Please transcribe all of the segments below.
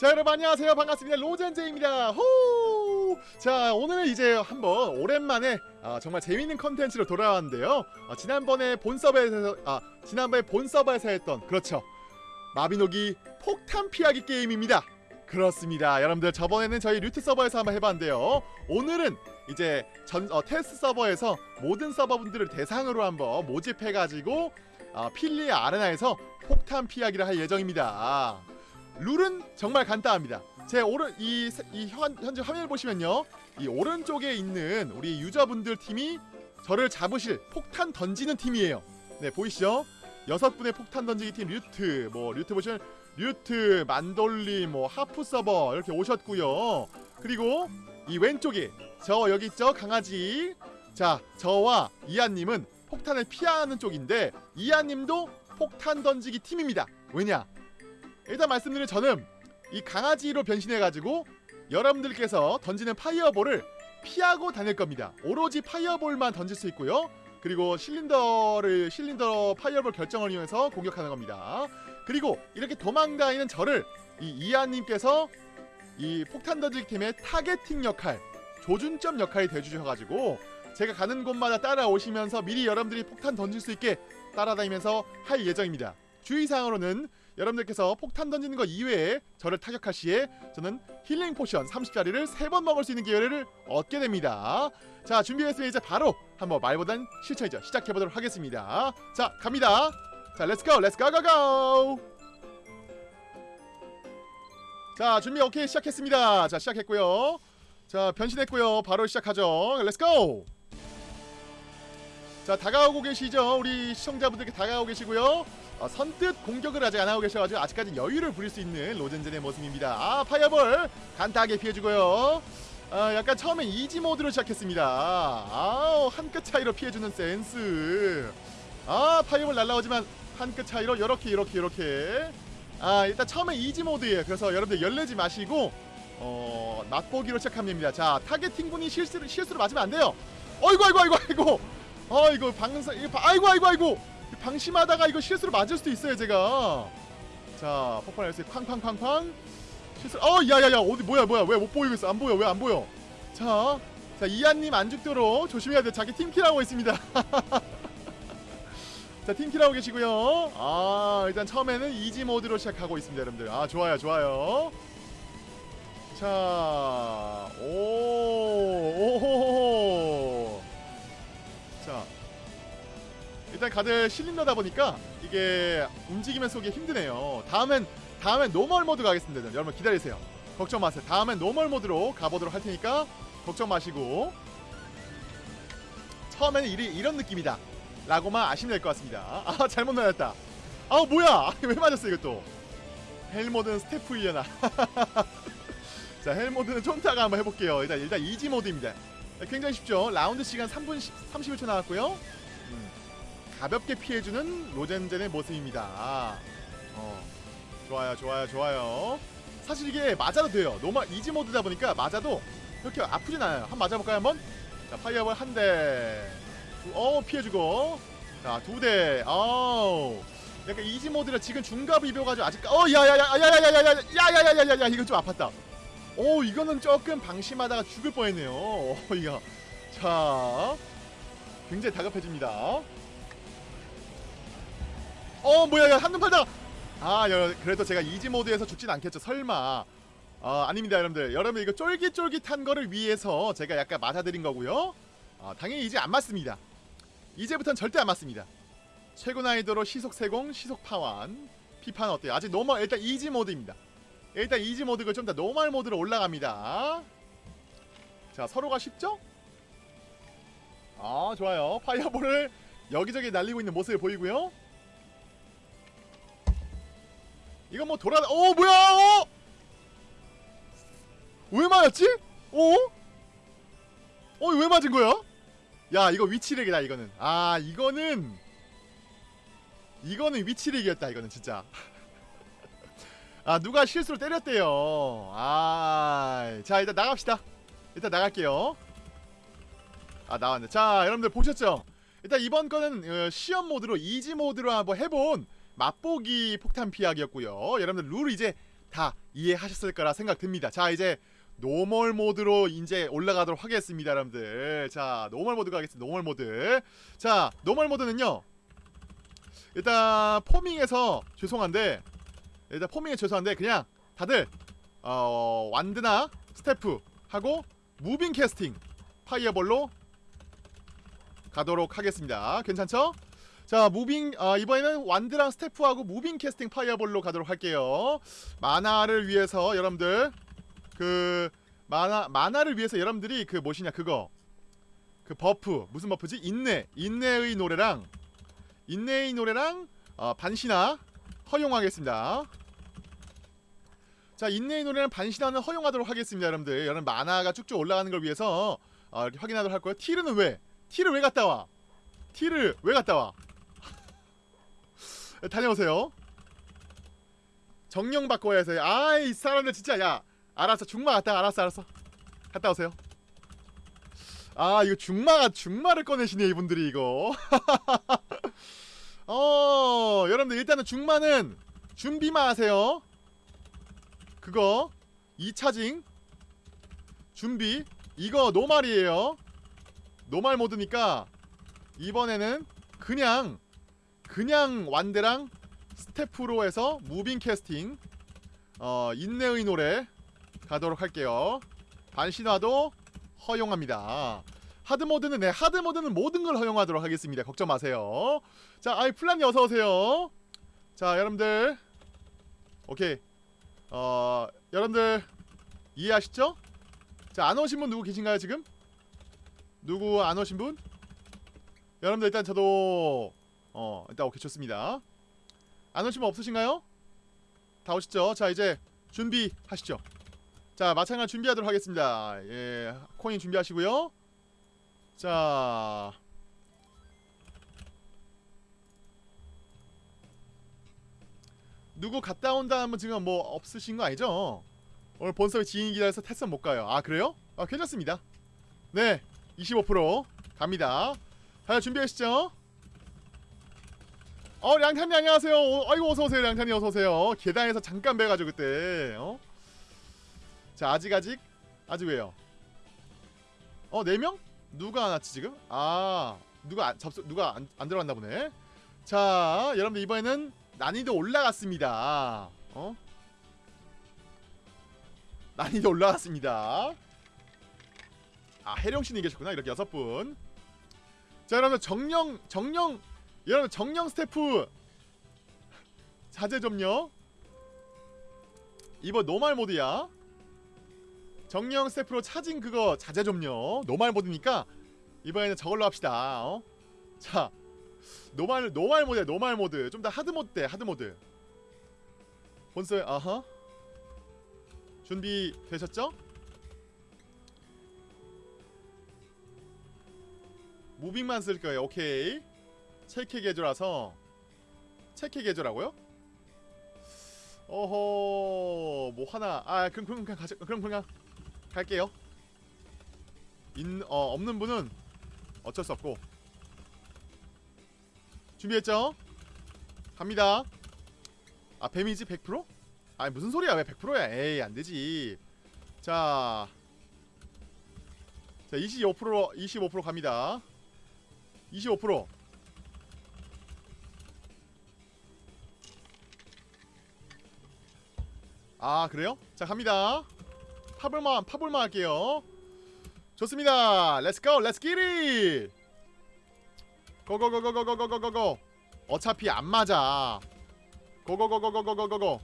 자 여러분 안녕하세요. 반갑습니다. 로젠제입니다. 호! 자 오늘은 이제 한번 오랜만에 아, 정말 재밌는 컨텐츠로 돌아왔는데요. 아, 지난번에 본 서버에서 아 지난번에 본 서버에서 했던 그렇죠. 마비노기 폭탄 피하기 게임입니다. 그렇습니다. 여러분들 저번에는 저희 류트 서버에서 한번 해봤는데요. 오늘은 이제 전 어, 테스트 서버에서 모든 서버분들을 대상으로 한번 모집해가지고 어, 필리 아레나에서 폭탄 피하기를 할 예정입니다 룰은 정말 간단합니다. 제 오른 이, 이 현, 현재 화면을 보시면요, 이 오른쪽에 있는 우리 유저분들 팀이 저를 잡으실 폭탄 던지는 팀이에요. 네 보이시죠? 여섯 분의 폭탄 던지기 팀 류트, 뭐 류트 보시면 류트, 만돌리, 뭐 하프 서버 이렇게 오셨고요. 그리고 이 왼쪽에 저 여기 있죠 강아지. 자 저와 이하님은 폭탄을 피하는 쪽인데 이하님도 폭탄 던지기 팀입니다. 왜냐? 일단 말씀드린 저는 이 강아지로 변신해가지고 여러분들께서 던지는 fireball을 피하고 다닐 겁니다. 오로지 fireball만 던질 수 있고요. 그리고 실린더를 실린더 fireball 결정을 이용해서 공격하는 겁니다. 그리고 이렇게 도망다니는 저를 이 이하님께서 이 폭탄 던지기 팀의 targeting 역할, 조준점 역할이 돼주셔가지고 제가 가는 곳마다 따라오시면서 미리 여러분들이 폭탄 던질 수 있게 따라다니면서 할 예정입니다. 주의사항으로는 여러분들께서 폭탄 던지는 것 이외에 저를 타격할 시에 저는 healing potion 30짜리를 3번 먹을 수 있는 기회를 얻게 됩니다. 자 준비했으면 이제 바로 한번 말보단 실천이죠. 시작해보도록 하겠습니다. 자 갑니다. 자 let's go let's go go go 자 준비 오케이 시작했습니다. 자 시작했고요. 자 변신했고요. 바로 시작하죠. let's go 자 다가오고 계시죠 우리 시청자분들께 다가오고 계시고요 어, 선뜻 공격을 아직 안하고 계셔가지고 아직까지 여유를 부릴 수 있는 로젠젠의 모습입니다. 아 fireball 간단하게 피해주고요. 아 약간 처음에 easy mode로 시작했습니다. 아우 한 끗 차이로 피해주는 센스. 아 fireball 날라오지만 한 끗 차이로 요렇게 요렇게 요렇게. 아 일단 처음에 easy mode예요 그래서 여러분들 열내지 마시고 어 맛보기로 시작합니다. 자 targeting 분이 실수를 실수로 맞으면 안 돼요. 어이구 아이고 아이고 아이고. 아 이거 방사 아이고 아이고 아이고 방심하다가 이거 실수로 맞을 수도 있어요 제가. 자 폭발 열쇠 쾅쾅쾅쾅. 실수 어 야야야 어디 뭐야 뭐야 왜 못 보이고 있어? 안 보여 왜 안 보여? 자, 자 이한님 안 죽도록 조심해야 돼. 자기 team kill하고 있습니다. 자 team kill하고 계시고요. 아 일단 처음에는 easy mode로 시작하고 있습니다 여러분들. 아 좋아요 좋아요. 자, 오, 오호호호. 일단 다들 실린더다 보니까 이게 움직이면서 오기 힘드네요. 다음엔 다음엔 normal mode 가겠습니다. 여러분 기다리세요. 걱정 마세요. 다음엔 normal mode로 가보도록 할 테니까 걱정 마시고 처음에는 이, 이런 느낌이다. 라고만 아시면 될 것 같습니다. 아 잘못 날렸다. 아 뭐야? 왜 맞았어 이것도? hell mode는 staff 일려나. 자 hell mode는 좀 이따가 한번 해볼게요 일단 일단 easy mode입니다 굉장히 쉽죠 라운드 시간 3분 10, 31초 나왔고요 음, 가볍게 피해주는 로젠젠의 모습입니다 어, 좋아요 좋아요 좋아요 사실 이게 맞아도 돼요 normal easy mode다 보니까 맞아도 그렇게 아프진 않아요 한번 맞아볼까요 한번 자 fireball 한대어 피해주고 자 두 대 어우 약간 easy mode라 지금 중갑 입혀가지고 아직 어 야야야야야야야야야야야야야야 이거 좀 아팠다 오 이거는 조금 방심하다가 죽을 뻔했네요 오 이거 자 굉장히 다급해집니다 어 뭐야 한눈 팔다가 아 그래도 제가 easy mode에서 죽진 않겠죠 설마. 아 아닙니다 여러분들. 여러분 이거 쫄깃쫄깃한 거를 위해서 제가 약간 맞아드린 거고요. 아, 당연히 이제 안 맞습니다. 이제부터는 절대 안 맞습니다. 최고 난이도로 시속 세공 시속 파완. 피판 어때요? 아직 normal 일단 easy mode입니다. 일단 easy mode가 좀 더 normal mode로 올라갑니다. 자 서로가 쉽죠? 아 좋아요. 파이어볼을 여기저기 날리고 있는 모습을 보이고요 이건 뭐 돌아 오 뭐야 어? 왜 맞았지? 어? 어 왜 맞은 거야? 야 이거 위치렉이다 이거는 아 이거는 이거는 위치렉이었다 이거는 진짜 아 누가 실수로 때렸대요 아자 일단 나갑시다 일단 나갈게요 아 나왔네 자 여러분들 보셨죠 일단 이번 거는 어, 시험 모드로 이지 모드로 한번 해본 맛보기 폭탄 피하기였고요 여러분들 룰 이제 다 이해하셨을 거라 생각됩니다. 자 이제 normal mode로 이제 올라가도록 하겠습니다, 여러분들. 자 normal mode 가겠습니다. normal mode. 자 normal mode는요. 일단 포밍에서 죄송한데 일단 포밍에 죄송한데 그냥 다들 어 wand나 staff 하고 moving casting fireball로 가도록 하겠습니다. 괜찮죠? 자 moving 아, 이번에는 wand랑 staff하고 moving casting fireball로 가도록 할게요. mana를 위해서 여러분들 그 mana mana를 위해서 여러분들이 그 무엇이냐 그거 그 buff 무슨 buff지 인내 인내의 노래랑 인내의 노래랑 어, 반신화 허용하겠습니다. 자 인내의 노래랑 반신화는 허용하도록 하겠습니다, 여러분들. 여러분 mana가 쭉쭉 올라가는 걸 위해서 어, 확인하도록 할 거예요. 티르는 왜? 티르 왜 갔다 와? 티르 왜 갔다 와? 다녀오세요. 정령 바꿔야 해서 아이 사람들 진짜 야 알았어 중마 갔다 알았어 알았어 갔다 오세요. 아 이거 중마가 중마를 꺼내시네 이분들이 이거. 어 여러분들 일단은 중마는 준비만 하세요. 그거 2차징 준비 이거 노말이에요. 노말 모드니까 이번에는 그냥 그냥 wand랑 staff로 해서 moving casting 어 인내의 노래 가도록 할게요. 반신화도 허용합니다. hard mode는 네 hard mode는 모든 걸 허용하도록 하겠습니다. 걱정 마세요. 자, 아이 플란이 어서 오세요. 자, 여러분들 오케이. 어 여러분들 이해하시죠? 자, 안 오신 분 누구 계신가요 지금? 누구 안 오신 분? 여러분들 일단 저도 어 일단 오케이 좋습니다. 안 오신 분 없으신가요? 다 오시죠? 자 이제 준비하시죠. 자 마찬가지 준비하도록 하겠습니다. 예 코인 준비하시고요. 자 누구 갔다 온다는 분 지금 뭐 없으신 거 아니죠? 오늘 본섭이 지인이 기다려서 테스트 못 가요. 아 그래요? 아 괜찮습니다. 네, 25% 갑니다. 다들 준비하시죠? 어 량탄이 안녕하세요. 어, 아이고 어서 오세요 량탄이 어서 오세요. 계단에서 잠깐 뵈가지고 그때. 어? 자 아직 아직 아직 왜요? 어네 명? 누가 안 왔지 지금? 아 누가 안, 접수 누가 안, 안 들어갔나 보네. 자 여러분들 이번에는 난이도 올라갔습니다. 어? 난이도 올라갔습니다. 아 해령신이 계셨구나 이렇게 여섯 분. 자 여러분 정령 정령 여러분 정령 스태프 자제 좀요. 이번 normal mode야. 정령 staff로 차진 그거 자제 좀요. normal mode니까 이번에는 저걸로 합시다. 어? 자 normal normal mode야 normal mode 좀 더 hard mode 돼 hard mode. 본스 아하 준비 되셨죠? 무빙만 쓸 거예요. 오케이. 체크 개조라서 체크 개조라고요? 어허 뭐 하나 아 그럼 그럼 그냥 가자 그럼 그냥 갈게요. 인 어 없는 분은 어쩔 수 없고 준비했죠? 갑니다. 아 뱀이지 100%? 아니 무슨 소리야 왜 100%야 에이 안되지 자 자, 25% 25% 갑니다. 25% 아, 그래요? 자, 갑니다. 파볼만 파볼만 할게요. 좋습니다. let's go. let's get it. 고고고고고고고고고. 어차피 안 맞아. 고고고고고고고고.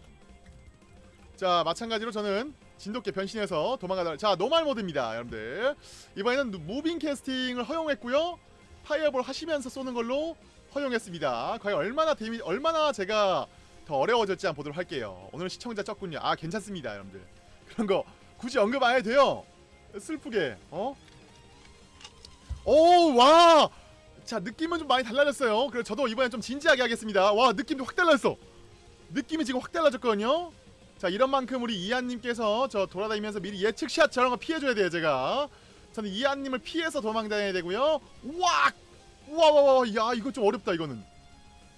자, 마찬가지로 저는 진돗개 변신해서 도망가다. 자, normal mode입니다, 여러분들. 이번에는 moving casting을 허용했고요. fireball 하시면서 쏘는 걸로 허용했습니다. 과연 얼마나 데미 얼마나 제가 더 어려워졌지 한번 보도록 할게요. 오늘 시청자 적군요. 아 괜찮습니다, 여러분들. 그런 거 굳이 언급 안 해도 돼요. 슬프게 어? 오 와. 자 느낌은 좀 많이 달라졌어요. 그래서 저도 이번엔 좀 진지하게 하겠습니다. 와 느낌도 확 달라졌어. 느낌이 지금 확 달라졌거든요. 자 이런 만큼 우리 이한님께서 저 돌아다니면서 미리 예측샷 저런 거 피해줘야 돼요 제가. 저는 이한님을 피해서 도망다녀야 되고요. 와! 와와와 야 이거 좀 어렵다 이거는.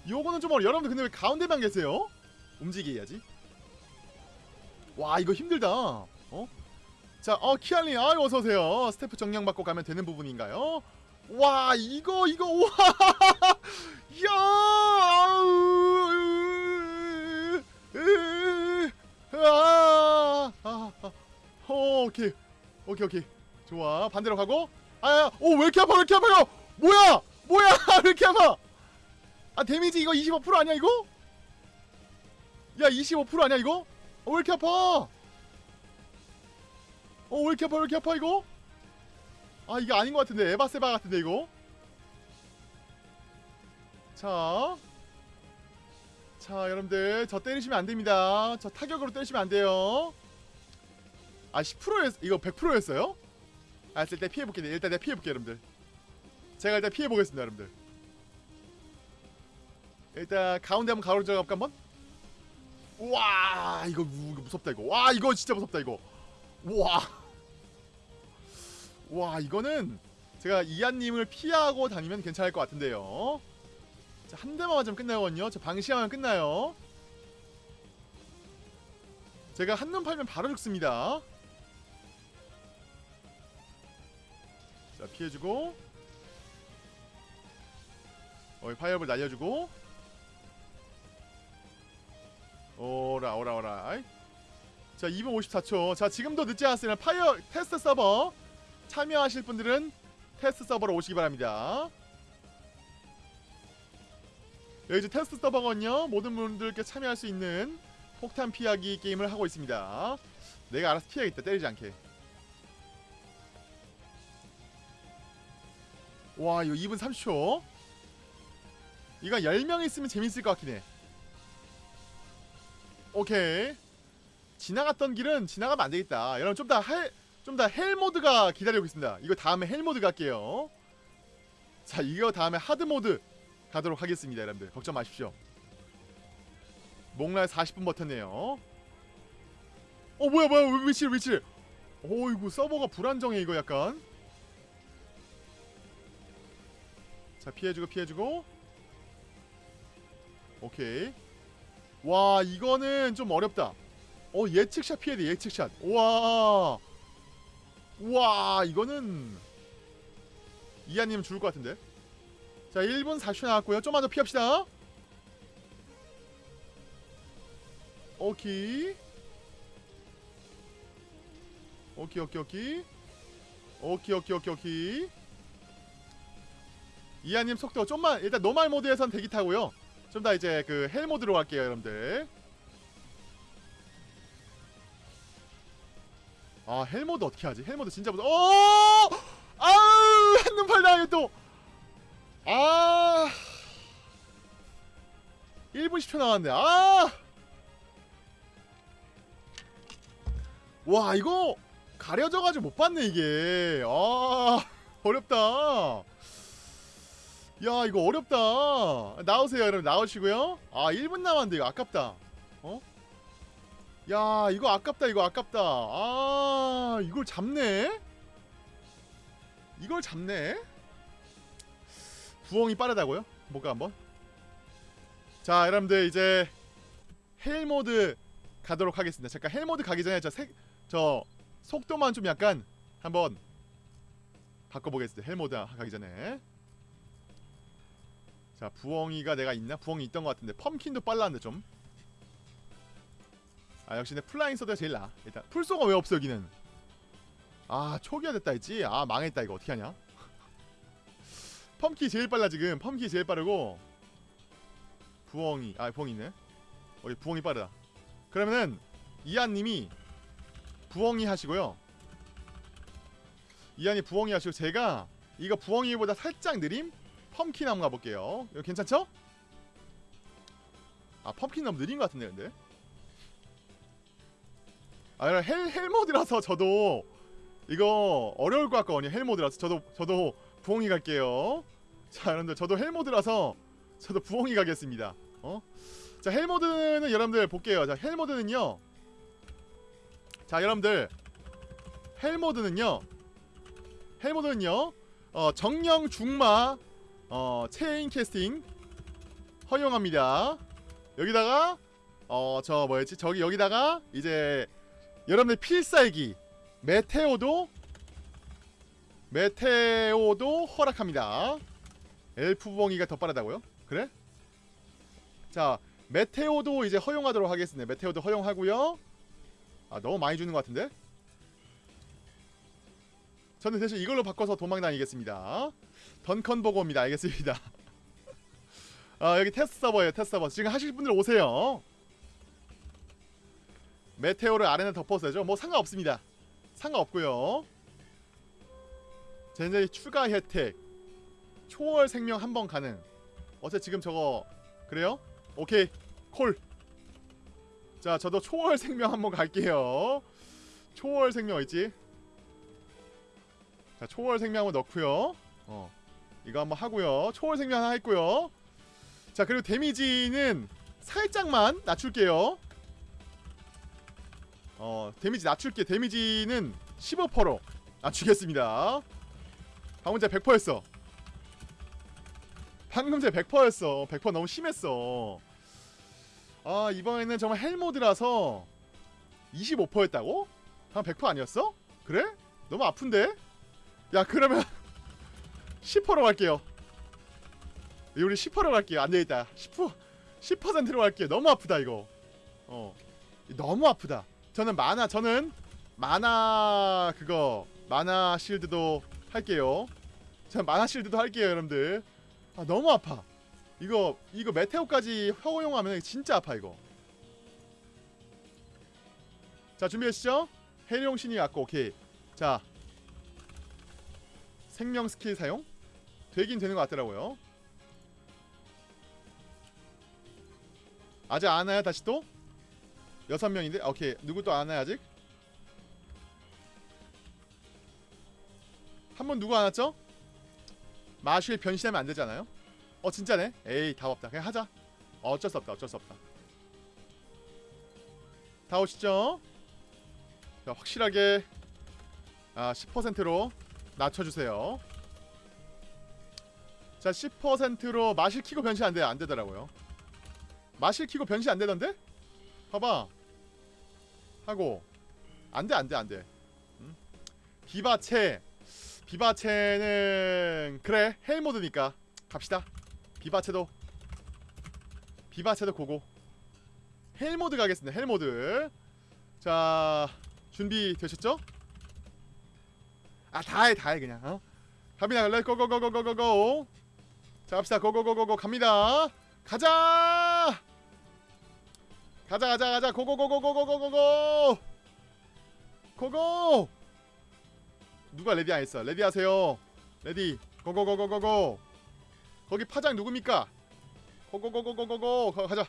요거는 좀 어려. 여러분들 근데 왜 가운데만 계세요? 움직여야지. 와 이거 힘들다 어? 자, 어 키알님, 아 어서 오세요. 스태프 정령 받고 가면 되는 부분인가요? 와, 이거 이거 와, 야, 아우, 으, 아, 아, 아, 어, 오케이, 오케이, 오케이, 좋아. 반대로 가고, 아, 오, 왜 이렇게 아파, 왜 이렇게 아파요? 뭐야, 뭐야, 왜 이렇게 아파? 아, damage 이거 25% 아니야 이거? 야, 25% 아니야 이거? 어, 왜 이렇게 아파? 어, 왜 이렇게 아파, 왜 이렇게 아파, 이거? 아, 이게 아닌 것 같은데. 에바세바 같은데, 이거? 자. 자, 여러분들. 저 때리시면 안 됩니다. 저 타격으로 때리시면 안 돼요. 아, 10%였, 이거 100%였어요? 아, 일단 피해볼게요. 일단 내가 피해볼게요, 여러분들. 제가 일단 피해보겠습니다, 여러분들. 일단, 가운데 한번 가로질러 갈까, 한번? 우와, 이거, 무, 이거 무섭다, 이거. 와, 이거 진짜 무섭다, 이거. 와. 와 이거는 제가 이한님을 피하고 다니면 괜찮을 것 같은데요. 자, 한 대만 맞으면 끝나거든요. 저 방시하면 끝나요. 제가 한눈 팔면 바로 죽습니다. 자 피해주고 어이 fireball 날려주고 오라 오라 오라. 자 2분 54초. 자 지금도 늦지 않았으면 fire 테스트 서버 참여하실 분들은 테스트 서버로 오시기 바랍니다. 여기 테스트 서버거든요 모든 분들께 참여할 수 있는 폭탄 피하기 게임을 하고 있습니다. 내가 알아서 피하겠다. 때리지 않게. 와 이거 2분 30초. 이거 10명 있으면 재밌을 것 같긴 해 오케이 지나갔던 길은 지나가면 안 되겠다. 여러분 좀더 hell, 좀더 hell mode가 기다리고 있습니다. 이거 다음에 hell mode 갈게요. 자, 이거 다음에 hard mode 가도록 하겠습니다, 여러분들. 걱정 마십시오. 목날 40분 버텼네요. 어, 뭐야, 뭐야, 위치, 위치. 어이구, 서버가 불안정해, 이거 약간. 자, 피해주고, 피해주고. 오케이. 와, 이거는 좀 어렵다. 어 예측샷 피해야 돼 예측샷. 우와. 우와 이거는 이하님 죽을 것 같은데? 자 1분 40초 나왔고요. 좀만 더 피합시다. 오케이. 오케이 오케이 오케이. 오케이 오케이 오케이 오케이. 이하님 속도 좀만 일단 normal mode에선 대기 타고요 좀 더 이제 그 hell mode로 갈게요 여러분들 아 hell mode 어떻게 하지? hell mode 진짜 무서. 어! 아우 한눈 팔다 또. 아. 1분 10초 나왔네. 아. 와 이거 가려져가지고 못 봤네 이게. 아 어렵다. 야 이거 어렵다. 나오세요 여러분 나오시고요. 아 1분 남았는데 이거 아깝다. 어? 야 이거 아깝다 이거 아깝다 아 이걸 잡네 이걸 잡네 부엉이 빠르다고요? 뭐가 한번 자 여러분들 이제 hell mode 가도록 하겠습니다 잠깐 hell mode 가기 전에 저, 색, 저 속도만 좀 약간 한번 바꿔보겠습니다 hell mode 가기 전에 자 부엉이가 내가 있나? 부엉이 있던 것 같은데 pumpkin도 빨랐는데 좀. 아 역시 내 flying sword가 제일 나아 일단 풀소가 왜 없어 여기는? 아 초기화 됐다 했지? 아 망했다 이거. 어떻게 하냐? 펌키 제일 빨라 지금. 펌키 제일 빠르고. 부엉이. 아 부엉이 있네. 어이 부엉이 빠르다. 그러면은 이한님이 부엉이 하시고요. 이한이 부엉이 하시고 제가 이거 부엉이보다 살짝 느림 펌킨 한번 가볼게요. 이거 괜찮죠? 아 펌킨 너무 느린 것 같은데 근데. 아 hell, hell mode라서 저도 이거 어려울 것 같거든요 hell mode라서. 저도 저도 부엉이 갈게요. 자 여러분들 저도 hell mode라서 저도 부엉이 가겠습니다. 어? 자 hell mode는 여러분들 볼게요. 자 hell mode는요. 자 여러분들. 헬모드는요. 헬모드는요. 어, 정령 중마 어, chain casting 허용합니다 여기다가 어 저 뭐였지 저기 여기다가 이제 여러분들 필살기 메테오도 메테오도 허락합니다. 엘프 부엉이가 더 빠르다고요? 그래? 자 메테오도 이제 허용하도록 하겠습니다. 메테오도 허용하고요. 아 너무 많이 주는 것 같은데? 저는 대신 이걸로 바꿔서 도망 다니겠습니다. 던컨 보고입니다. 알겠습니다. 아 여기 테스트 서버예요. 테스트 서버. 지금 하실 분들 오세요. 메테오를 아래는 덮어서죠. 뭐 상관없습니다. 상관없고요. 젠제이 추가 혜택 초월 생명 한 번 가능. 어째 지금 저거 그래요? 오케이 콜. 자 저도 초월 생명 한 번 갈게요. 초월 생명 있지? 자 초월 생명 한번 넣고요. 어 이거 한번 하고요. 초월 생명 하나 했고요. 자 그리고 damage는 살짝만 낮출게요. 어 damage 낮출게 damage는 15%로 낮추겠습니다. 방금 제 100%였어. 방금 제 100%였어. 100% 너무 심했어. 아 이번에는 정말 hell mode라서 25%였다고? 한 100% 아니었어? 그래? 너무 아픈데? 야 그러면 10%로 갈게요. 우리 10%로 갈게요. 안 되겠다. 10% 10%로 갈게요. 너무 아프다 이거. 어 너무 아프다. 저는 만화 저는 만화 그거 만화 실드도 할게요. 저는 만화 실드도 할게요, 여러분들. 아 너무 아파. 이거 이거 메테오까지 허용하면 진짜 아파 이거. 자 준비하시죠. 해룡 신이 왔고 오케이. 자 생명 스킬 사용 되긴 되는 것 같더라고요. 아직 안 와요 다시 또? 여섯 명인데 오케이 누구 또 안 와요 아직? 한 번 누구 안 왔죠? 마실 변신하면 안 되잖아요. 어 진짜네. 에이 답 없다. 그냥 하자. 어쩔 수 없다. 어쩔 수 없다. 다 오시죠? 자 확실하게 아 10%로 낮춰주세요. 자 10%로 마실 키고 변신 안 돼. 안 되더라고요. 마실 키고 변신 안 되던데? 봐봐. 하고 안돼 안돼 안돼. 음? 비바체 비바체는 그래 헬모드니까 갑시다. 비바체도 비바체도 go go. hell mode 가겠습니다. hell mode. 자 준비 되셨죠? 아 다해 다해 그냥 어? 갑니다 갈래 고고고고고고고 자 갑시다. 고고고고고 갑니다. 가자! 가자 가자 가자. 고고고고고고고고. 고고! 누가 ready 안 했어? ready 하세요. 레디. 고고고고고고. 거기 파장 누굽니까? 고고고고고고고. 거- 가자.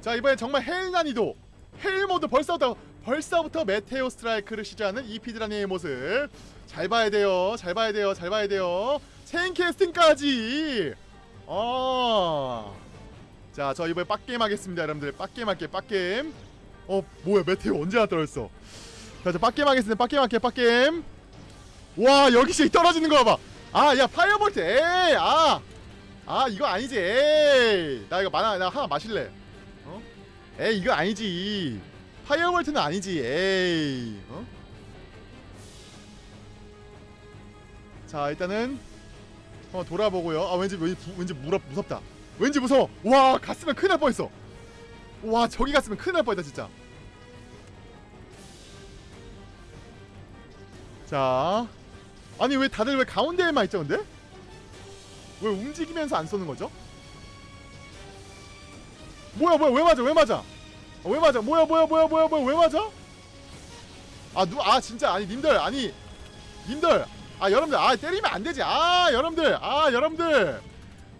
자 이번엔 정말 hell 난이도. hell mode 벌써부터 벌써부터 meteor strike를 시작하는 이 피드라니의 모습 잘 봐야 돼요 잘 봐야 돼요 잘 봐야 돼요 chain casting까지 어. 자, 저 이번에 빡게임 하겠습니다, 여러분들. 빡게임 할게, 빡게임. 어, 뭐야, meteor 언제 나 떨어졌어? 자, 저 빡게임 하겠습니다. 빡게임 할게, 빡게임. 와, 여기서 떨어지는 거 봐봐. 아, 야, firebolt, 에이, 아. 아, 이거 아니지, 에이. 나 이거 마나, 나 하나 마실래. 어? 에이, 이거 아니지. firebolt는 아니지, 에이. 어? 자, 일단은 한번 돌아보고요. 아, 왠지, 왠지, 부- 왠지 무섭, 무섭다. 왠지 무서워. 와 갔으면 큰일 날 뻔했어. 와 저기 갔으면 큰일 날 뻔했다 진짜. 자, 아니 왜 다들 왜 가운데에만 있죠 근데? 왜 움직이면서 안 쏘는 거죠? 뭐야 뭐야 왜 맞아 왜 맞아? 어, 왜 맞아 뭐야 뭐야 뭐야 뭐야 뭐야 왜 맞아? 아 누 아 진짜 아니 님들 아니 님들 아 여러분들 아 때리면 안 되지 아 여러분들 아 여러분들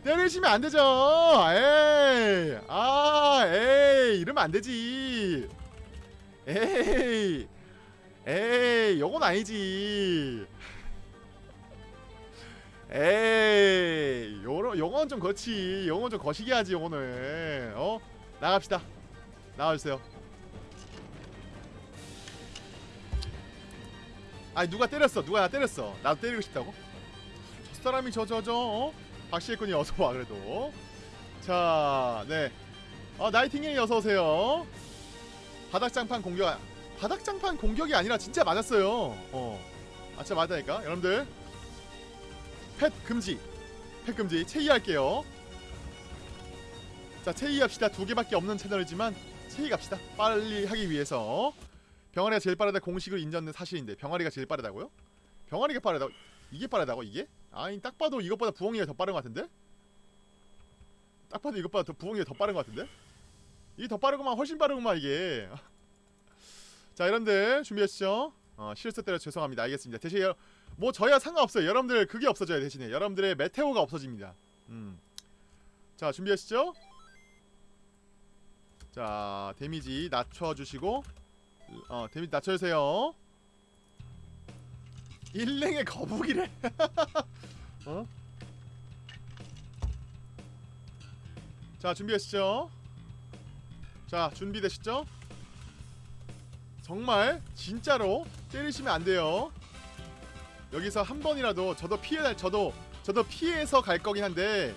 때리시면 안 되죠. 에이, 아, 에이, 이러면 안 되지. 에이, 에이, 요건 아니지. 에이, 요런, 요건 좀 그렇지. 요건 좀 거시기 하지, 요거는. 어? 나갑시다. 나와주세요. 아니, 누가 때렸어. 누가 나 때렸어. 나도 때리고 싶다고? 저 사람이 저, 저, 저, 어? 박시혜군이 어서와 그래도 자 네. 어 나이팅게일 어서오세요 바닥장판 공격 바닥장판 공격이 아니라 진짜 맞았어요 어 아, 진짜 맞다니까 여러분들 펫 금지 펫 금지 체이할게요 자 체이합시다 두 개밖에 없는 채널이지만 체이 갑시다 빨리 하기 위해서 병아리가 제일 빠르다 공식으로 인정된 사실인데 병아리가 제일 빠르다고요? 병아리가 빠르다고? 이게 빠르다고 이게? 아니 딱 봐도 이것보다 부엉이가 더 빠른 것 같은데? 딱 봐도 이것보다 더 부엉이가 더 빠른 것 같은데? 이게 더 빠르구만 훨씬 빠르구만 이게 자 여러분들 준비하시죠 어, 실수 때려 죄송합니다 알겠습니다 대신 여, 뭐 저야 상관없어요 여러분들 그게 없어져요 대신에 여러분들의 메테오가 없어집니다 음. 자 준비하시죠 자 데미지 낮춰주시고 어 데미지 낮춰주세요. 일랭의 거북이래. 어? 자 준비하시죠? 자 준비되시죠? 정말 진짜로 때리시면 안 돼요. 여기서 한 번이라도 저도 피해 저도 저도 피해서 갈 거긴 한데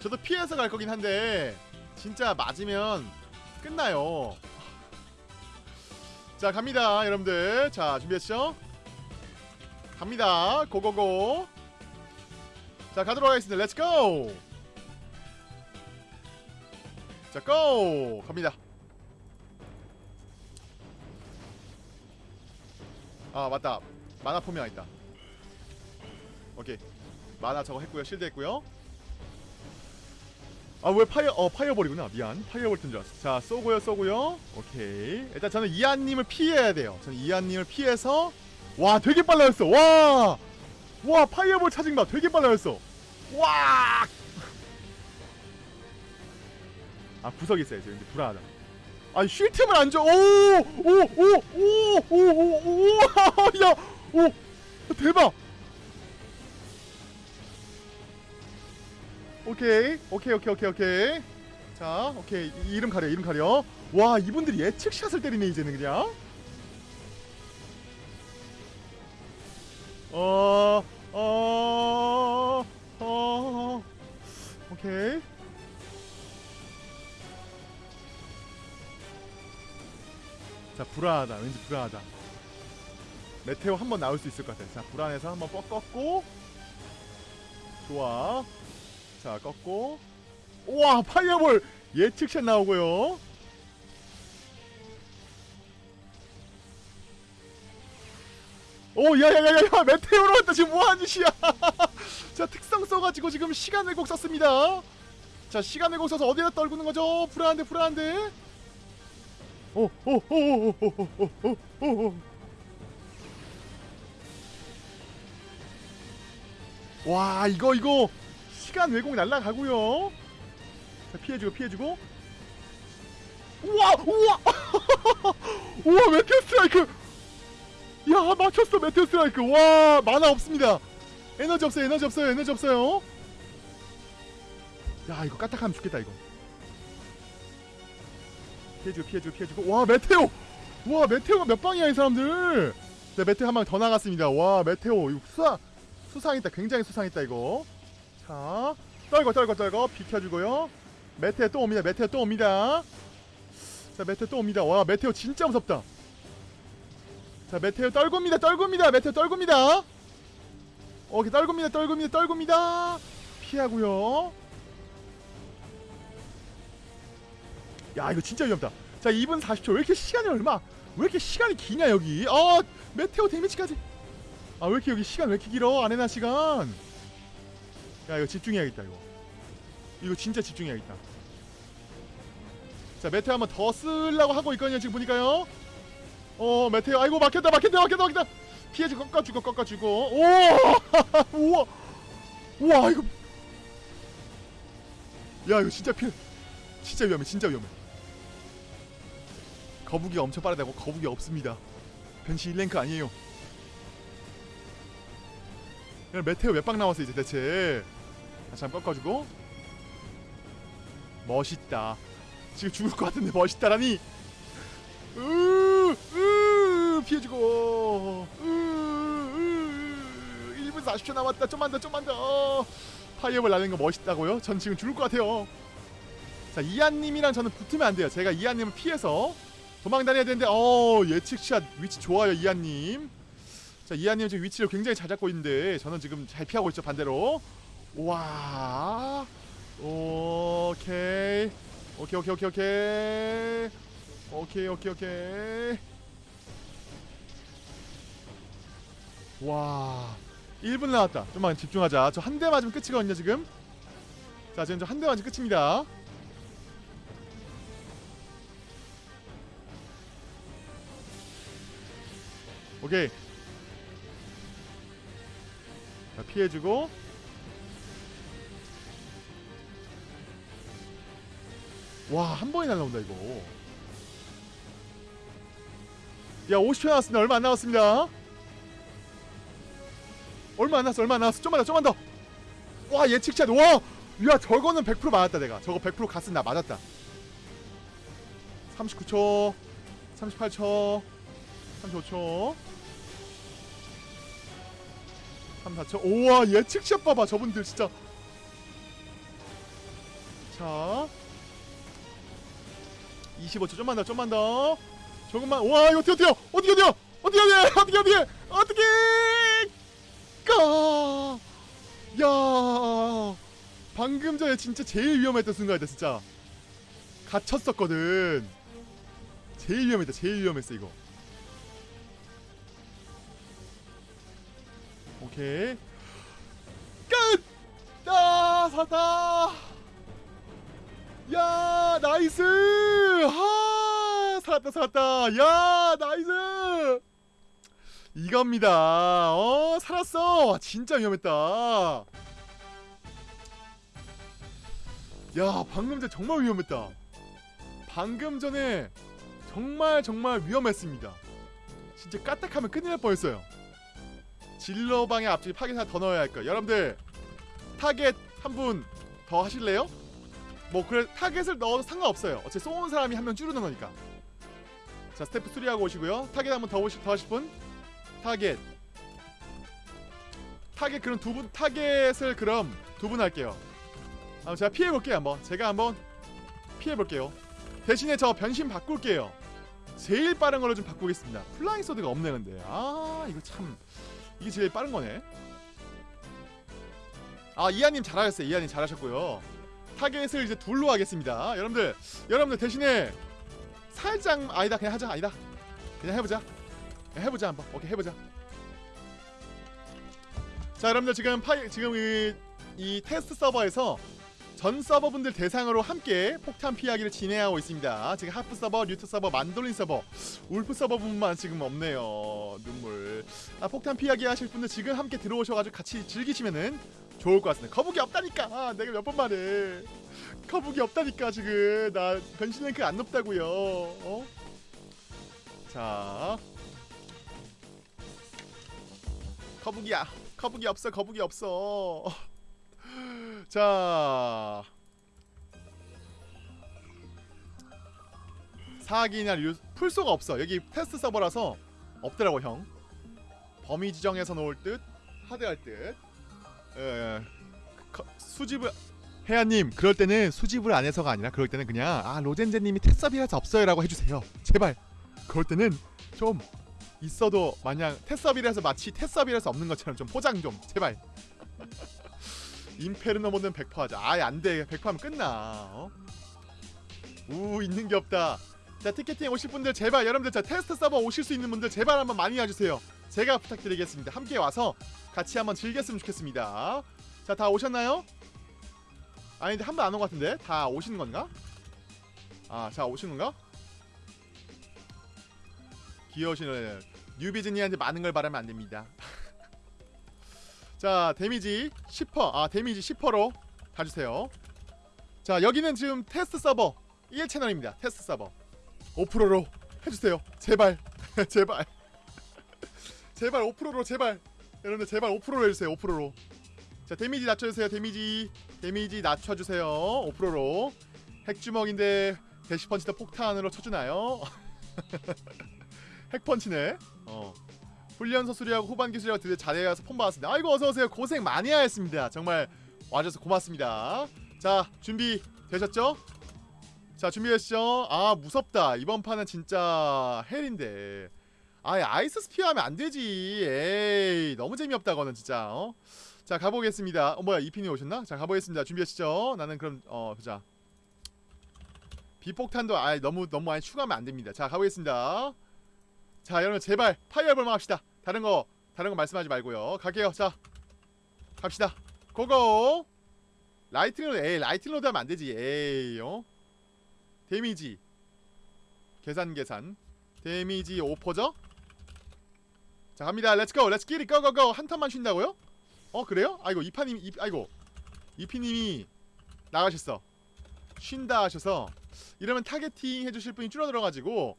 저도 피해서 갈 거긴 한데 진짜 맞으면 끝나요. 자 갑니다 여러분들. 자 준비했죠? 갑니다. go go go. 자 가도록 하겠습니다. let's go 자 go! 갑니다. 아 맞다. 마나 포션 있다. 오케이. 마나 저거 했고요. shield 했고요 아 왜 파이어 어 파이어볼이구나 미안 fireball 뜬줄 알았어 자 쏘고요 쏘고요 오케이 일단 저는 이한님을 피해야 돼요 저는 이한님을 피해서 와 되게 빨라졌어 와와 fireball charging 봐 되게 빨라졌어 와 아 구석에 있어야죠 근데 불안하다 아니 쉴 틈을 안 줘. 오! 오! 오! 오! 오! 오! 오! 야! 오! 대박! 오케이. 오케이, 오케이, 오케이, 오케이. 자, 오케이. 이, 이름 가려, 이름 가려. 와, 이분들이 예측샷을 때리네, 이제는 그냥. 어, 어, 어, 오케이. 자 불안하다 왠지 불안하다 메테오 한번 나올 수 있을 것 같아 자 불안해서 한번 뻑 꺾고 좋아 자 꺾고 우와 파이어볼 예측샷 나오고요 오 야야야야 메테오로 왔다 지금 뭐하는 짓이야 자 특성 써가지고 지금 시간 왜곡 썼습니다 자 시간 왜곡 써서 어디다 떨구는 거죠 불안한데 불안한데 오, 오, 오, 오, 오, 오, 오, 오, 오. 와, 이거 이거 시간 왜곡 날라가고요. 자, 피해주고 피해주고. 우와, 우와, 우와, 메테오 스트라이크. 야, 맞췄어 메테오 스트라이크. 와, 만화 없습니다. 에너지 없어요, 에너지 없어요, 에너지 없어요. 야, 이거 까딱하면 죽겠다 이거. 피해주고 피해주고 피해주고 와 meteor 와 meteor가 몇 방이야 이 사람들 자 meteor 한 방 더 나갔습니다 와 meteor 이거 수상 수상했다 굉장히 수상했다 이거 자 떨고 떨고 떨고 비켜주고요. meteor 또 옵니다. meteor 또 옵니다. 자 meteor 또 옵니다. 와 meteor 진짜 무섭다. 자 meteor 떨굽니다. 떨굽니다. meteor 떨굽니다. 오케이 떨굽니다. 떨굽니다. 떨굽니다. 피하고요. 야 이거 진짜 위험다. 자 2분 40초. 왜 이렇게 시간이 얼마? 왜 이렇게 시간이 기냐 여기? 아 메테오 데미지까지. 아 왜 이렇게 여기 시간 왜 이렇게 길어? 아레나 시간 야 이거 집중해야겠다 이거. 이거 진짜 집중해야겠다. 자 메테오 한번 더 쓰려고 하고 있거든요 지금 보니까요. 어 메테오 아이고 막혔다 막혔다 막혔다 막혔다. 피해주 꺾어주고 꺾어주고. 오! 우와! 우와 이거. 야 이거 진짜 피해 진짜 위험해 진짜 위험해. 거북이가 엄청 빠르다고? 거북이 없습니다. 변신 1랭크 아니에요 그냥 메테오 몇 방 나왔어 이제 대체. 다시 한번 꺾어주고. 멋있다. 지금 죽을 것 같은데 멋있다라니. 피해주고. 으으 1분 40초 남았다. 좀만 더 좀만 더. 파이어볼 날리는 거 멋있다고요? 전 지금 죽을 것 같아요. 자 이한님이랑 저는 붙으면 안 돼요. 제가 이한님을 피해서 도망 다녀야 되는데 어 예측샷 위치 좋아요 이한님 자 이한님 지금 위치를 굉장히 잘 잡고 있는데 저는 지금 잘 피하고 있죠 반대로. 와. 오케이. 오케이 오케이 오케이 오케이. 오케이 오케이 오케이. 와. 1분 나왔다. 좀만 집중하자. 저 한 대 맞으면 끝이거든요 지금. 자 지금 저 한 대 맞으면 끝입니다. 오케이 자 피해주고. 와 한 번에 날라온다 이거. 야 50초 남았습니다. 얼마 안 남았습니다. 얼마 안 남았어 얼마 안 남았어. 좀만 더 좀만 더와 예측샷 와야 저거는 100% 맞았다 내가. 저거 100% 갔으면 나 맞았다. 39초 38초 35초 3, 4초. 오와 예측샷 봐봐 저분들 진짜. 자 25초. 좀만 더 좀만 더. 조금만 와 이거 뛰어 뛰어 어떻게 뛰어 어떻게 뛰어 어떻게 뛰어 어떻게 가야 방금 전에 진짜 제일 위험했던 순간이다 진짜. 갇혔었거든. 제일 위험했다 제일 위험했어 이거. 오케이. 끝! 아 살았다! 야 nice! 하 살았다 살았다. 야 nice! 이겁니다. 어 살았어. 진짜 위험했다. 야 방금 전에 정말 위험했다. 방금 전에 정말 정말 위험했습니다. 진짜 까딱하면 큰일 날 뻔했어요 질러방에 앞쪽에 파괴 하나 더 넣어야 할 거야 여러분들 타겟 한 분 더 하실래요? 뭐 그래 타겟을 넣어도 상관없어요. 어차피 쏘는 사람이 한 명 줄이는 거니까. 자 스태프 수리하고 오시고요. 타겟 한 번더더 하실 분? 타겟. 타겟 그럼 두 분 타겟을 그럼 두 분 할게요. 아, 제가 피해 볼게요 한번. 제가 한번 피해 볼게요. 대신에 저 변신 바꿀게요. 제일 빠른 걸로 좀 바꾸겠습니다. flying sword가 없네 근데. 아 이거 참 이게 제일 빠른 거네. 아 이하님 잘하셨어요. 이하님 잘하셨고요. 타겟을 이제 둘로 하겠습니다. 여러분들 여러분들 대신에 살짝 아니다 그냥 하자 아니다. 그냥 해보자. 그냥 해보자 한번. 오케이 해보자. 자 여러분들 지금 파이 지금 이, 이 테스트 서버에서 전 서버분들 대상으로 함께 폭탄 피하기를 진행하고 있습니다. 지금 하프 서버, 류트 서버, 만돌린 서버, 울프 서버분만 지금 없네요. 눈물. 아, 폭탄 피하기 하실 분들 지금 함께 들어오셔가지고 같이 즐기시면은 좋을 것 같습니다. 거북이 없다니까. 아, 내가 몇 번 말해. 거북이 없다니까 지금 나 변신 랭크 안 높다고요. 어? 자, 거북이야. 거북이 없어. 거북이 없어. 자. 사기나 류 풀소가 없어. 여기 테스트 서버라서 없더라고 형. 범위 지정해서 놓을 듯 하드할 듯. 에, 거- 수집을 해야님 그럴 때는 수집을 안 해서가 아니라 그럴 때는 그냥 아 로젠제님이 테스업이라서 없어요 라고 해주세요. 제발. 그럴 때는 좀 있어도 마냥 테스업이라서 마치 테스업이라서 없는 것처럼 좀 포장 좀. 제발 임페르노 모드는 100% 하자. 아예 안 돼. 100% 하면 끝나. 어? 우 있는 게 없다. 자 티켓팅 오실 분들 제발 여러분들 자 테스트 서버 오실 수 있는 분들 제발 한번 많이 와주세요. 제가 부탁드리겠습니다. 함께 와서 같이 한번 즐겼으면 좋겠습니다. 자 다 오셨나요? 아닌데 한 번 안 온 것 같은데 다 오시는 건가? 아 자 오시는 건가? 귀여우시는 newbie 지니한테 많은 걸 바라면 안 됩니다. 자 데미지 10%. 아 데미지 10%로 가주세요. 자 여기는 지금 테스트 서버 1채널입니다. 테스트 서버 5%로 해주세요. 제발 제발 제발 5%로 제발 여러분들 제발 5%로 해주세요. 5%로 자 데미지 낮춰주세요. 데미지 데미지 낮춰주세요. 5%로 핵주먹인데 대시펀치도 폭탄으로 쳐주나요? 핵펀치네. 어. 훈련소 수리하고 후반기 수리하고 드디어 자리에 가서 폰 받았습니다. 아이고 어서 오세요. 고생 많이 하셨습니다. 정말 와줘서 고맙습니다. 자 준비 되셨죠? 자 준비하시죠 아 무섭다 이번 판은 진짜 hell인데 아예 ice spear 하면 안 되지 에이 너무 재미없다 거는 진짜 어? 자 가보겠습니다 어 뭐야 이핀이 오셨나? 자 가보겠습니다 준비하시죠 나는 그럼 어 보자 비폭탄도 아 너무 너무 많이 추가하면 안 됩니다 자 가보겠습니다 자 여러분 제발 fireball만 합시다. 다른 거 다른 거 말씀하지 말고요. 갈게요. 자 갑시다. go go! lightning rod 에이 lightning rod 하면 안 되지? 에이 어? 데미지. 계산 계산. 데미지 5%죠? 자 갑니다. 렛츠고 렛츠 기릿 고고고. 한 턴만 쉰다고요? 어 그래요? 아이고 이파님 이 아이고. 이피님이 나가셨어. 쉰다 하셔서. 이러면 targeting 해주실 분이 줄어들어가지고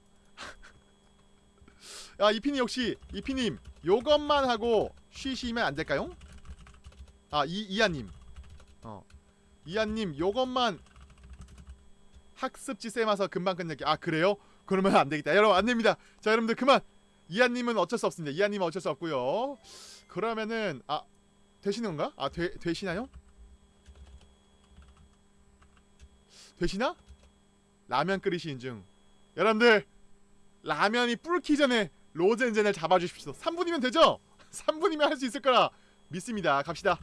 야 이피님 역시 이피님 요것만 하고 쉬시면 안 될까요? 아 이, 이하님 어 이하님 요것만 학습지 쌤 와서 금방 끝낼게 아 그래요? 그러면 안 되겠다 여러분 안 됩니다 자 여러분들 그만 이하님은 어쩔 수 없습니다 이하님은 어쩔 수 없고요 그러면은 아 되시는 건가? 아 되, 되시나요? 되시나? 라면 끓이시는 중 여러분들 라면이 불기 전에 로젠젠을 잡아주십시오. 3분이면 되죠? 3분이면 할 수 있을 거라 믿습니다. 갑시다.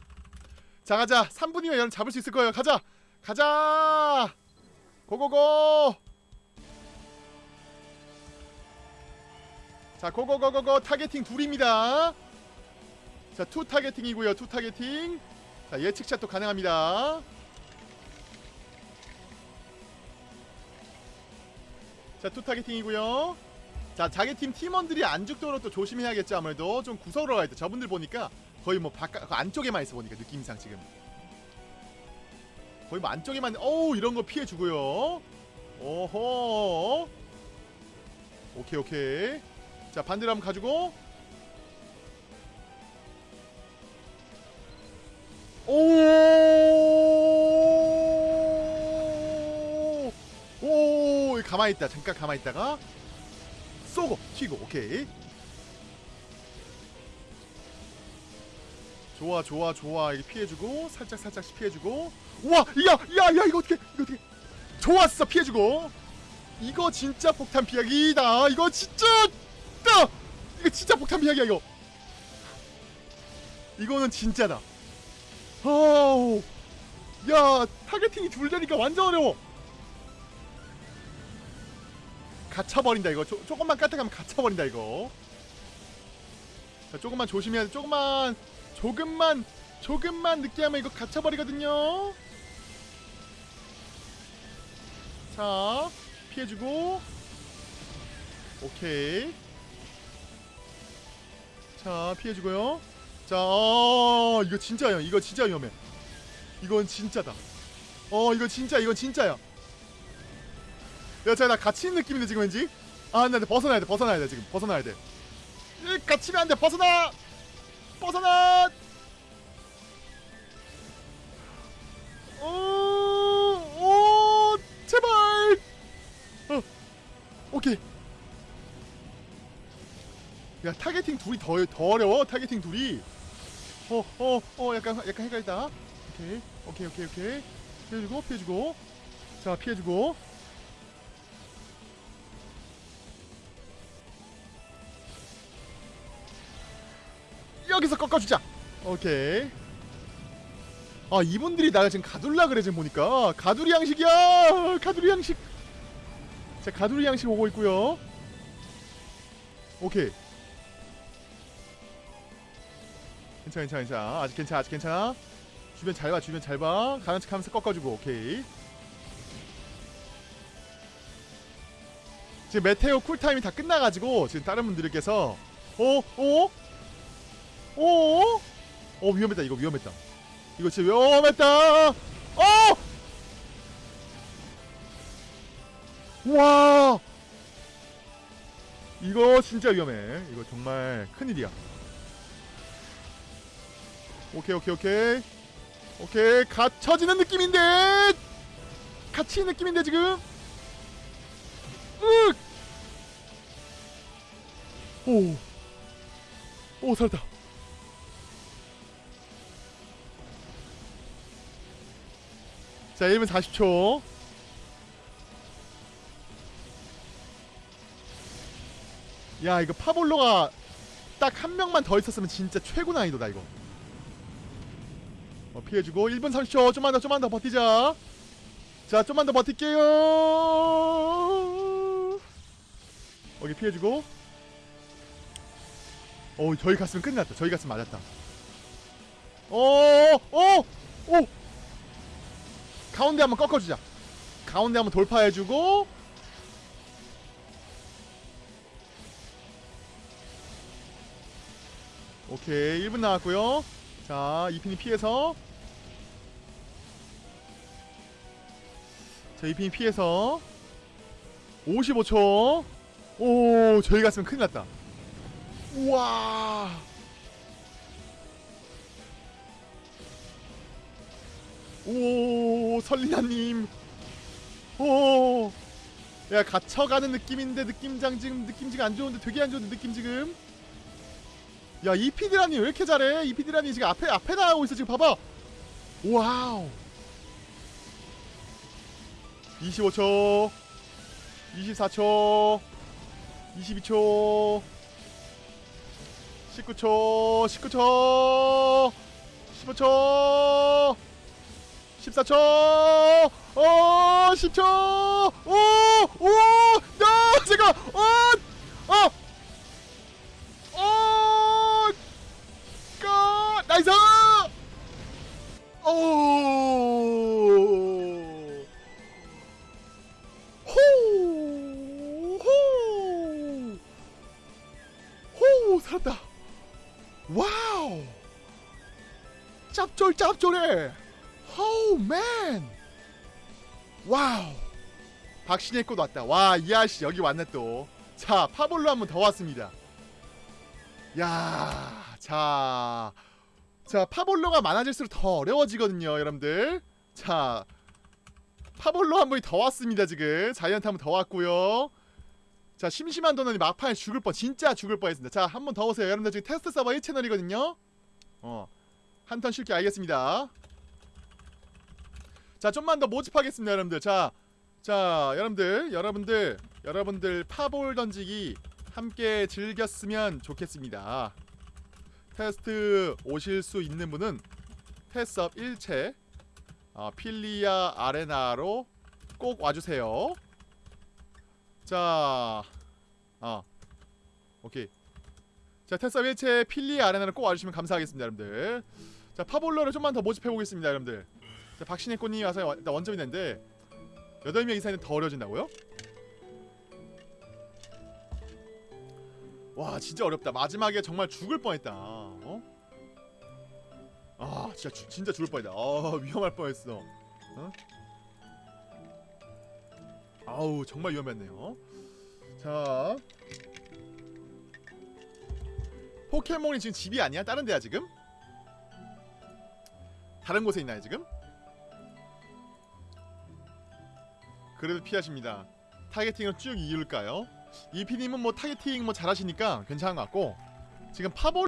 자 가자. 3분이면 여러분 잡을 수 있을 거예요. 가자. 가자. 고고고. 자 고고고고고. 타겟팅 둘입니다. 자 two targeting이고요. two targeting. 자 예측샷도 가능합니다. 자 two targeting이고요 자 자기 팀 팀원들이 안 죽도록 또 조심해야겠죠 아무래도. 좀 구석으로 가야 돼. 저분들 보니까 거의 뭐 바깥 그 안쪽에만 있어 보니까 느낌상 지금. 거의 뭐 안쪽에만 어우 이런 거 피해 주고요. 오호. 오케이 오케이. 자 반대로 한번 가지고. 오! 오, 가만히 있다. 잠깐 가만히 있다가 쏘고 튀고. 오케이. 좋아, 좋아, 좋아. 이게 피해 주고 살짝 살짝씩 피해 주고. 우와! 야, 야, 야, 이거 어떻게? 이거 어떻게? 좋았어. 피해 주고. 이거 진짜 폭탄 피하기다. 이거 진짜 따! 이거 진짜 폭탄 피하기야, 이거. 이거는 진짜다. 아우. 야, 타겟팅이 둘 되니까 완전 어려워. 갇혀버린다 이거. 조, 조금만 까딱하면 갇혀버린다 이거. 자 조금만 조심해야 돼 조금만 조금만 조금만 늦게 하면 이거 갇혀버리거든요. 자 피해주고. 오케이. 자 피해주고요. 자 어, 이거 진짜야 이거 진짜 위험해. 이건 진짜다. 어 이거 진짜 이건 진짜야 야, 자, 나 갇히는 느낌인데 지금 왠지? 아, 나, 나 벗어나야 돼, 벗어나야 돼 지금, 벗어나야 돼. 이 갇히면 안 돼, 벗어나, 벗어나. 오, 오, 제발. 어, 오케이. 야, targeting 둘이 더, 더 어려워, targeting 둘이. 어, 어, 어, 약간, 약간 헷갈리다. 오케이, 오케이, 오케이, 오케이. 피해주고, 피해주고. 자, 피해주고. 여기서 꺾어주자. 오케이. 아 이분들이 나가 지금 가둘라 그래 지금 보니까. 가두리 양식이야! 가두리 양식! 자 가두리 양식 오고 있고요. 오케이. 괜찮아 괜찮아 괜찮아. 아직 괜찮아 아직 괜찮아. 주변 잘봐 주변 잘봐. 가는 척 하면서 꺾어주고 오케이. 지금 메테오 쿨타임이 다 끝나가지고 지금 다른 분들께서 어? 어? 오, 어 위험했다 이거 위험했다. 이거 진짜 위험했다. 어, 와, 이거 진짜 위험해. 이거 정말 큰 일이야. 오케이 오케이 오케이 오케이 갇혀지는 느낌인데 갇히는 느낌인데 지금. 으. 오, 오 살았다. 자 1분 40초. 야 이거 파볼로가 딱 한 명만 더 있었으면 진짜 최고 난이도다 이거. 어, 피해주고 1분 30초. 좀만 더 좀만 더 버티자. 자 좀만 더 버틸게요. 여기 피해주고. 어 저희 갔으면 끝났다. 저희 갔으면 맞았다. 어어어어! 가운데 한번 꺾어주자. 가운데 한번 돌파해주고. 오케이 1분 남았고요. 자 이핀이 피해서. 자 이핀이 피해서. 55초. 오 저희 갔으면 큰일 났다. 우와 오 설리나님. 오야 갇혀가는 느낌인데 느낌장 지금 느낌 지금 안 좋은데 되게 안 좋은데 느낌 지금? 야 이피디라니 왜 이렇게 잘해? 이피디라니 지금 앞에 앞에 나가고 있어 지금 봐봐. 와우. 25초 24초 22초 19초 19초 15초 14초. 어 10초. 오오나 잠깐 어어. 어 까! 나이스. 오. 호 호. 호 살았다. wow. 짭쫄 짭쫄해 호우 man wow 박신혜 꽃 왔다 와 이 아저씨 여기 왔네 또 자 파볼러 한 번 더 왔습니다 야, 자, 자 파볼러가 많아질수록 더 어려워지거든요, 여러분들. 자, 파볼로 한 분이 더 왔습니다 지금. 자이언트 한 번 더 왔고요. 자, 심심한 도너니 막판에 죽을 뻔, 진짜 죽을 뻔했습니다. 자, 한 번 더 오세요, 여러분들 지금 테스트 서버 1 채널이거든요. 어, 한 턴 쉴게 알겠습니다. 자, 좀만 더 모집하겠습니다, 여러분들. 자, 자, 여러분들, 여러분들, 여러분들 파볼 던지기 함께 즐겼으면 좋겠습니다. 테스트 오실 수 있는 분은 테섭 1채 어, 필리아 아레나로 꼭 와주세요. 자, 어, 오케이. 자, 테섭 1채 필리아 아레나로 꼭 와주시면 감사하겠습니다, 여러분들. 자, 파볼러를 좀만 더 모집해 보겠습니다, 여러분들. 자, 박신혜 꽃님이 와서 원- 일단 원점이 됐는데 8명 이상은 더 어려워진다고요? 와 진짜 어렵다 마지막에 정말 죽을 뻔했다 어? 아 진짜 주, 진짜 죽을 뻔했다 아 위험할 뻔했어 어? 아우 정말 위험했네요 자 포켓몬이 지금 집이 아니야? 다른 데야 지금? 다른 곳에 있나요 지금? 그래도 피하십니다 타겟팅을 쭉 이을까요? 이피님은 뭐 타겟팅 뭐 잘하시니까 괜찮은 것 같고 지금 파볼